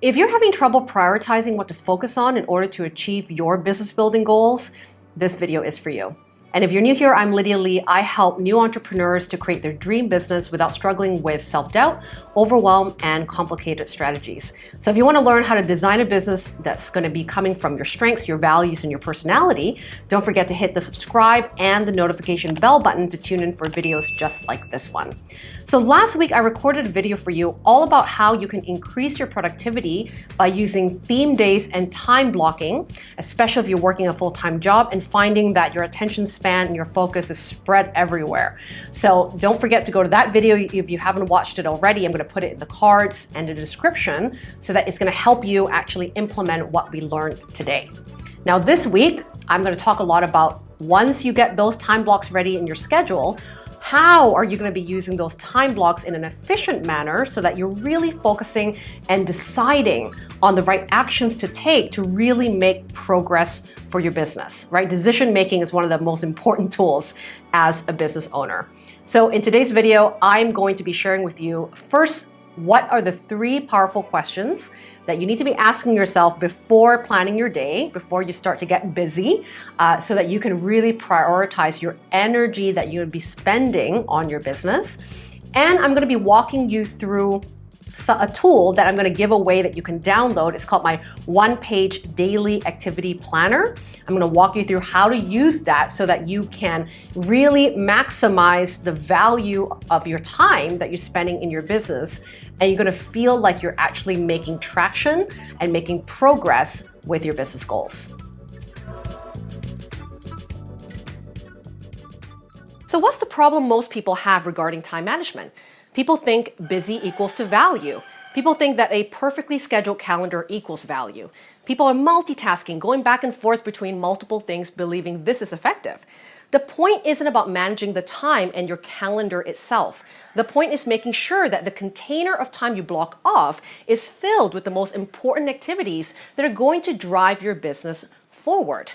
If you're having trouble prioritizing what to focus on in order to achieve your business building goals, this video is for you. And if you're new here, I'm Lydia Lee. I help new entrepreneurs to create their dream business without struggling with self-doubt, overwhelm, and complicated strategies. So if you want to learn how to design a business that's going to be coming from your strengths, your values, and your personality, don't forget to hit the subscribe and the notification bell button to tune in for videos just like this one. So last week, I recorded a video for you all about how you can increase your productivity by using theme days and time blocking, especially if you're working a full-time job and finding that your attention span and your focus is spread everywhere. So don't forget to go to that video if you haven't watched it already. I'm going to put it in the cards and the description so that it's going to help you actually implement what we learned today. Now this week, I'm going to talk a lot about once you get those time blocks ready in your schedule, how are you going to be using those time blocks in an efficient manner so that you're really focusing and deciding on the right actions to take to really make progress for your business, right? Decision making is one of the most important tools as a business owner. So in today's video, I'm going to be sharing with you first, what are the three powerful questions that you need to be asking yourself before planning your day, before you start to get busy, uh, so that you can really prioritize your energy that you would be spending on your business. And I'm going to be walking you through a tool that I'm going to give away that you can download. It's called my one-page daily activity planner. I'm going to walk you through how to use that so that you can really maximize the value of your time that you're spending in your business. And you're going to feel like you're actually making traction and making progress with your business goals. So what's the problem most people have regarding time management? People think busy equals to value. People think that a perfectly scheduled calendar equals value. People are multitasking, going back and forth between multiple things, believing this is effective. The point isn't about managing the time and your calendar itself. The point is making sure that the container of time you block off is filled with the most important activities that are going to drive your business forward.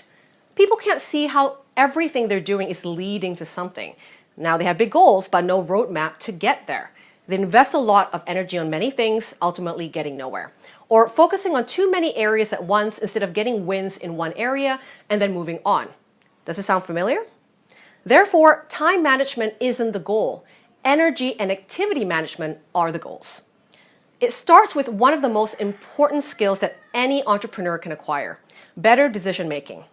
People can't see how everything they're doing is leading to something. Now they have big goals, but no roadmap to get there. They invest a lot of energy on many things, ultimately getting nowhere. Or focusing on too many areas at once instead of getting wins in one area and then moving on. Does it sound familiar? Therefore, time management isn't the goal. Energy and activity management are the goals. It starts with one of the most important skills that any entrepreneur can acquire, better decision making.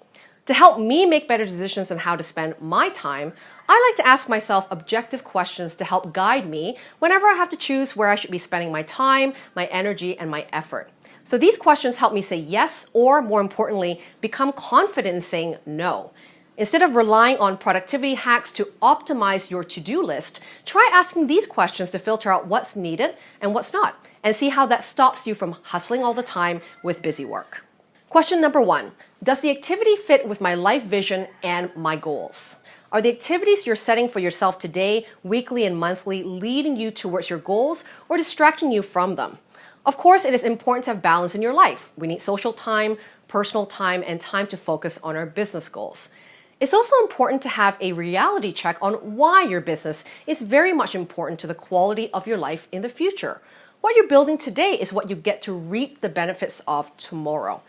To help me make better decisions on how to spend my time, I like to ask myself objective questions to help guide me whenever I have to choose where I should be spending my time, my energy, and my effort. So these questions help me say yes, or more importantly, become confident in saying no. Instead of relying on productivity hacks to optimize your to-do list, try asking these questions to filter out what's needed and what's not, and see how that stops you from hustling all the time with busy work. Question number one, does the activity fit with my life vision and my goals? Are the activities you're setting for yourself today, weekly and monthly, leading you towards your goals or distracting you from them? Of course, it is important to have balance in your life. We need social time, personal time, and time to focus on our business goals. It's also important to have a reality check on why your business is very much important to the quality of your life in the future. What you're building today is what you get to reap the benefits of tomorrow.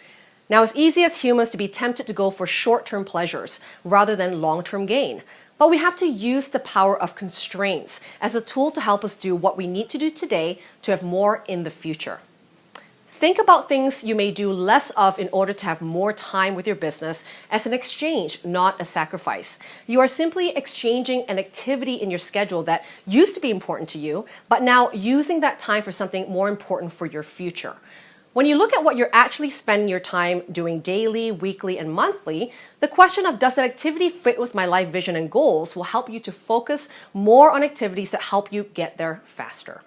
Now, it's easy as humans to be tempted to go for short-term pleasures rather than long-term gain. But we have to use the power of constraints as a tool to help us do what we need to do today to have more in the future. Think about things you may do less of in order to have more time with your business as an exchange, not a sacrifice. You are simply exchanging an activity in your schedule that used to be important to you, but now using that time for something more important for your future. When you look at what you're actually spending your time doing daily, weekly, and monthly, the question of does that activity fit with my life vision and goals will help you to focus more on activities that help you get there faster.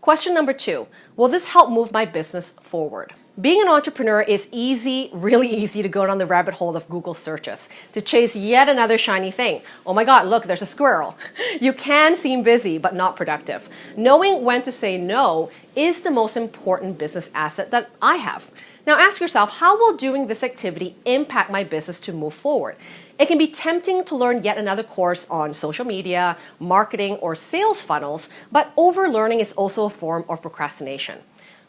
Question number two, will this help move my business forward? Being an entrepreneur is easy, really easy to go down the rabbit hole of Google searches, to chase yet another shiny thing. Oh my God, look, there's a squirrel. You can seem busy, but not productive. Knowing when to say no is the most important business asset that I have. Now ask yourself, how will doing this activity impact my business to move forward? It can be tempting to learn yet another course on social media, marketing, or sales funnels, but overlearning is also a form of procrastination.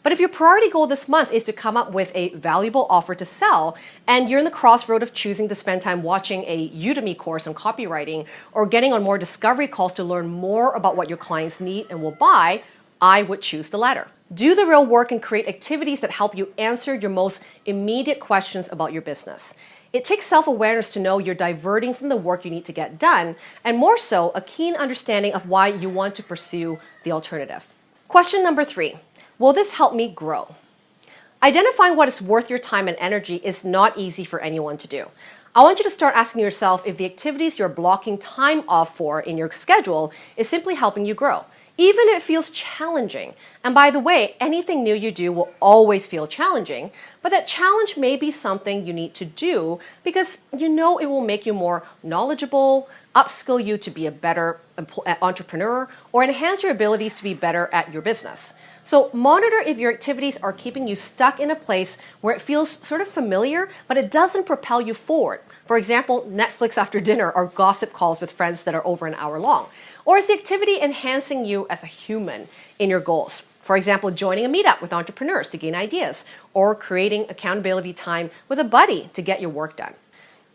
But if your priority goal this month is to come up with a valuable offer to sell, and you're in the crossroad of choosing to spend time watching a Udemy course on copywriting or getting on more discovery calls to learn more about what your clients need and will buy, I would choose the latter. Do the real work and create activities that help you answer your most immediate questions about your business. It takes self awareness to know you're diverting from the work you need to get done, and more so, a keen understanding of why you want to pursue the alternative. Question number three Will this help me grow? Identifying what is worth your time and energy is not easy for anyone to do. I want you to start asking yourself if the activities you're blocking time off for in your schedule is simply helping you grow even if it feels challenging. And by the way, anything new you do will always feel challenging, but that challenge may be something you need to do because you know it will make you more knowledgeable, upskill you to be a better uh, entrepreneur, or enhance your abilities to be better at your business. So monitor if your activities are keeping you stuck in a place where it feels sort of familiar, but it doesn't propel you forward. For example, Netflix after dinner or gossip calls with friends that are over an hour long. Or is the activity enhancing you as a human in your goals? For example, joining a meetup with entrepreneurs to gain ideas, or creating accountability time with a buddy to get your work done.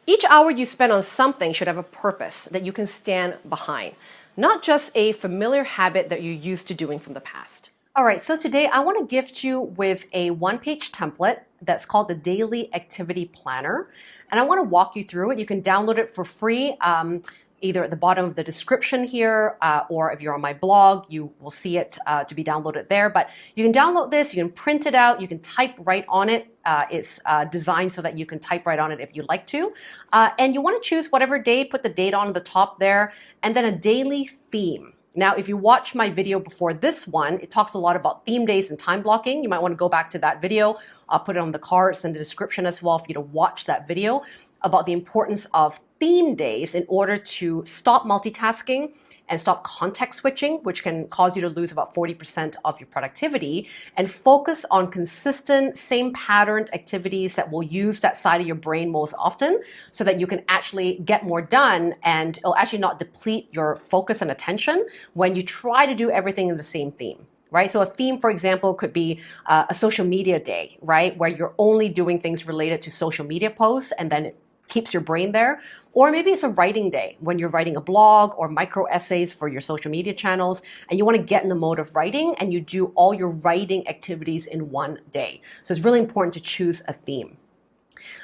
Each hour you spend on something should have a purpose that you can stand behind, not just a familiar habit that you're used to doing from the past. All right, so today I want to gift you with a one page template that's called the Daily Activity Planner. And I want to walk you through it. You can download it for free. Um, either at the bottom of the description here, uh, or if you're on my blog, you will see it uh, to be downloaded there. But you can download this, you can print it out, you can type right on it. Uh, it's uh, designed so that you can type right on it if you'd like to. Uh, and you want to choose whatever day, put the date on the top there, and then a daily theme. Now, if you watch my video before this one, it talks a lot about theme days and time blocking. You might want to go back to that video. I'll put it on the cards and the description as well for you to watch that video about the importance of theme days in order to stop multitasking and stop context switching, which can cause you to lose about 40% of your productivity, and focus on consistent, same patterned activities that will use that side of your brain most often so that you can actually get more done and it'll actually not deplete your focus and attention when you try to do everything in the same theme right? So a theme, for example, could be uh, a social media day, right? Where you're only doing things related to social media posts and then keeps your brain there. Or maybe it's a writing day when you're writing a blog or micro essays for your social media channels and you want to get in the mode of writing and you do all your writing activities in one day. So it's really important to choose a theme.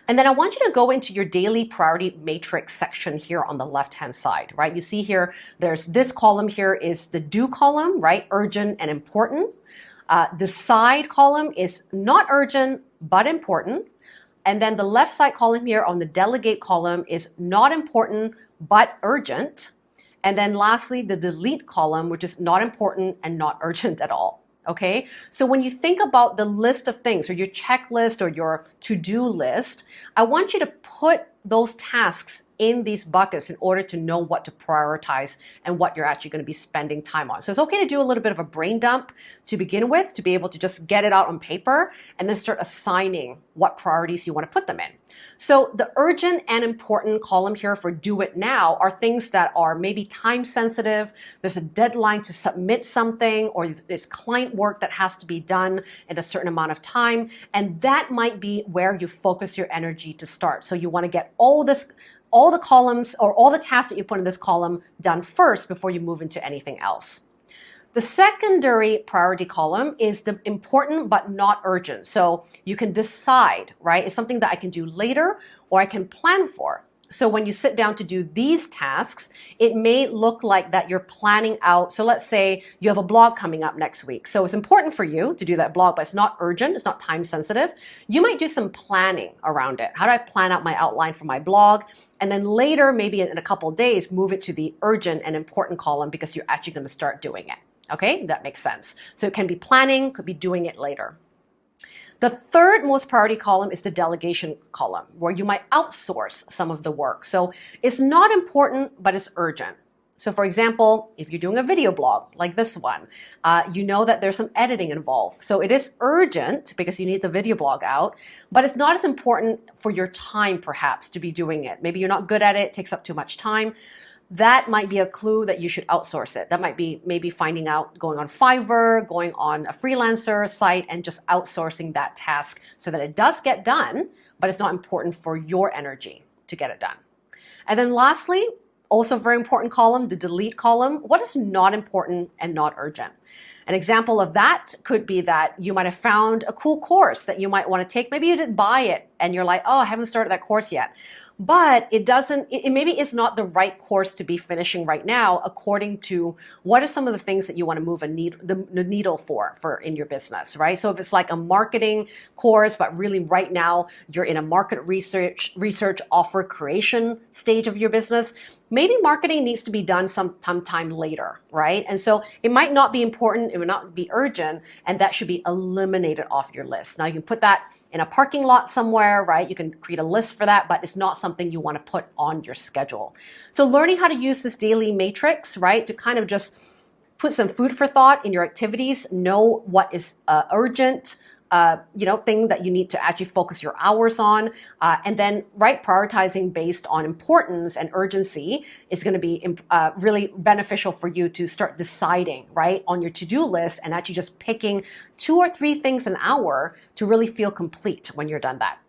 And then I want you to go into your daily priority matrix section here on the left hand side, right? You see here, there's this column here is the do column, right? Urgent and important. Uh, the side column is not urgent, but important. And then the left side column here on the delegate column is not important, but urgent. And then lastly, the delete column, which is not important and not urgent at all. Okay. So when you think about the list of things or your checklist or your to-do list, I want you to put those tasks in these buckets in order to know what to prioritize and what you're actually going to be spending time on. So it's okay to do a little bit of a brain dump to begin with, to be able to just get it out on paper and then start assigning what priorities you want to put them in. So the urgent and important column here for do it now are things that are maybe time sensitive. There's a deadline to submit something or there's client work that has to be done in a certain amount of time. And that might be where you focus your energy to start. So you want to get all this all the columns or all the tasks that you put in this column done first before you move into anything else. The secondary priority column is the important but not urgent. So you can decide, right? It's something that I can do later or I can plan for. So when you sit down to do these tasks, it may look like that you're planning out. So let's say you have a blog coming up next week. So it's important for you to do that blog, but it's not urgent. It's not time sensitive. You might do some planning around it. How do I plan out my outline for my blog? And then later, maybe in a couple days, move it to the urgent and important column because you're actually going to start doing it. Okay, that makes sense. So it can be planning, could be doing it later. The third most priority column is the delegation column, where you might outsource some of the work. So it's not important, but it's urgent. So for example, if you're doing a video blog like this one, uh, you know that there's some editing involved. So it is urgent because you need the video blog out, but it's not as important for your time perhaps to be doing it. Maybe you're not good at it, it takes up too much time. That might be a clue that you should outsource it. That might be maybe finding out going on Fiverr, going on a freelancer site, and just outsourcing that task so that it does get done, but it's not important for your energy to get it done. And then lastly, also very important column, the delete column. What is not important and not urgent? An example of that could be that you might have found a cool course that you might want to take. Maybe you didn't buy it and you're like, oh, I haven't started that course yet but it doesn't it, maybe it's not the right course to be finishing right now according to what are some of the things that you want to move a need, the, the, needle for for in your business right? So if it's like a marketing course but really right now you're in a market research research offer creation stage of your business maybe marketing needs to be done some time later right? And so it might not be important it would not be urgent and that should be eliminated off your list. Now you can put that in a parking lot somewhere, right? You can create a list for that, but it's not something you want to put on your schedule. So learning how to use this daily matrix, right, to kind of just put some food for thought in your activities, know what is uh, urgent, uh, you know, thing that you need to actually focus your hours on. Uh, and then, right, prioritizing based on importance and urgency is going to be uh, really beneficial for you to start deciding, right, on your to do list and actually just picking two or three things an hour to really feel complete when you're done that.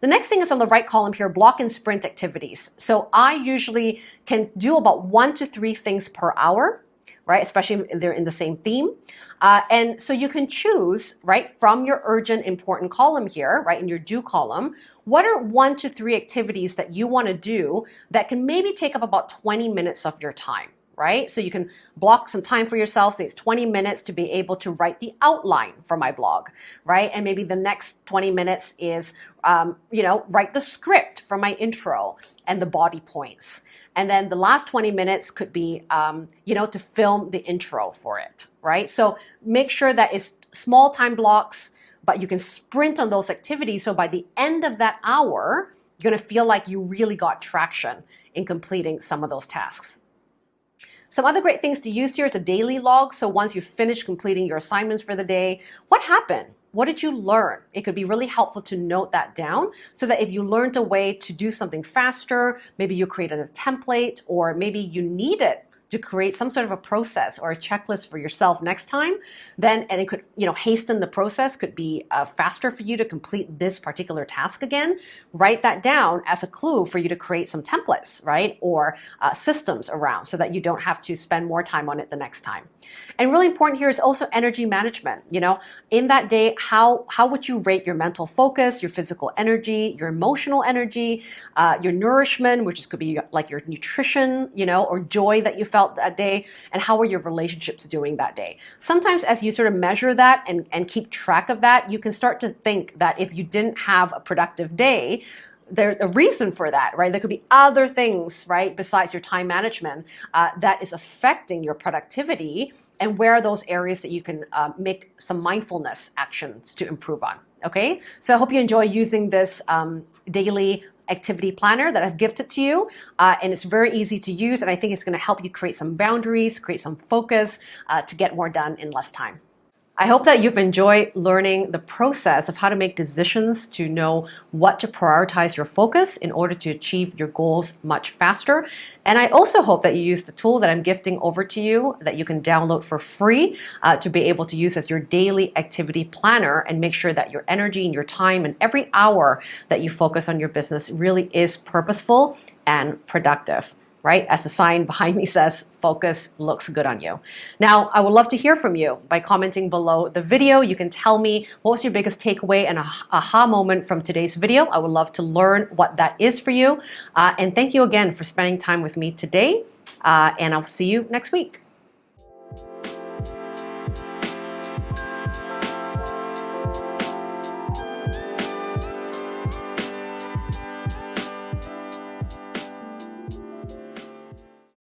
The next thing is on the right column here, block and sprint activities. So I usually can do about one to three things per hour right? Especially if they're in the same theme. Uh, and so you can choose, right, from your urgent important column here, right, in your do column, what are one to three activities that you want to do that can maybe take up about 20 minutes of your time? Right? So you can block some time for yourself. Say it's 20 minutes to be able to write the outline for my blog, right? And maybe the next 20 minutes is, um, you know, write the script for my intro and the body points. And then the last 20 minutes could be, um, you know, to film the intro for it, right? So make sure that it's small time blocks, but you can sprint on those activities. So by the end of that hour, you're going to feel like you really got traction in completing some of those tasks. Some other great things to use here is a daily log. So once you finish completing your assignments for the day, what happened? What did you learn? It could be really helpful to note that down so that if you learned a way to do something faster, maybe you created a template or maybe you need it to create some sort of a process or a checklist for yourself next time, then and it could you know hasten the process, could be uh, faster for you to complete this particular task again. Write that down as a clue for you to create some templates, right, or uh, systems around, so that you don't have to spend more time on it the next time. And really important here is also energy management. You know, in that day, how how would you rate your mental focus, your physical energy, your emotional energy, uh, your nourishment, which is, could be like your nutrition, you know, or joy that you felt that day, and how are your relationships doing that day. Sometimes as you sort of measure that and, and keep track of that, you can start to think that if you didn't have a productive day, there's a reason for that, right? There could be other things, right, besides your time management uh, that is affecting your productivity and where are those areas that you can uh, make some mindfulness actions to improve on. Okay, so I hope you enjoy using this um, daily activity planner that I've gifted to you. Uh, and it's very easy to use. And I think it's going to help you create some boundaries, create some focus uh, to get more done in less time. I hope that you've enjoyed learning the process of how to make decisions to know what to prioritize your focus in order to achieve your goals much faster. And I also hope that you use the tool that I'm gifting over to you that you can download for free uh, to be able to use as your daily activity planner and make sure that your energy and your time and every hour that you focus on your business really is purposeful and productive right? As the sign behind me says, focus looks good on you. Now, I would love to hear from you by commenting below the video. You can tell me what was your biggest takeaway and aha moment from today's video. I would love to learn what that is for you. Uh, and thank you again for spending time with me today. Uh, and I'll see you next week.